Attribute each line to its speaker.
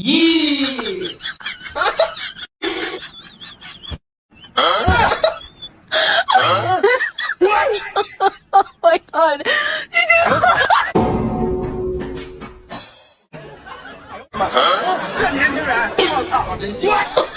Speaker 1: Yeah. huh?
Speaker 2: Huh? what? oh my god. Did you? Huh?